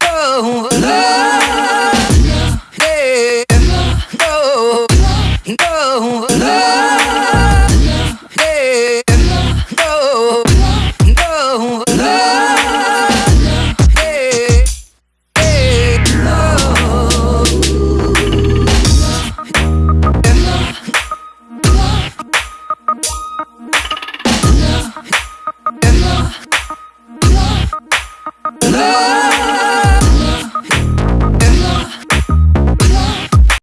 no. no.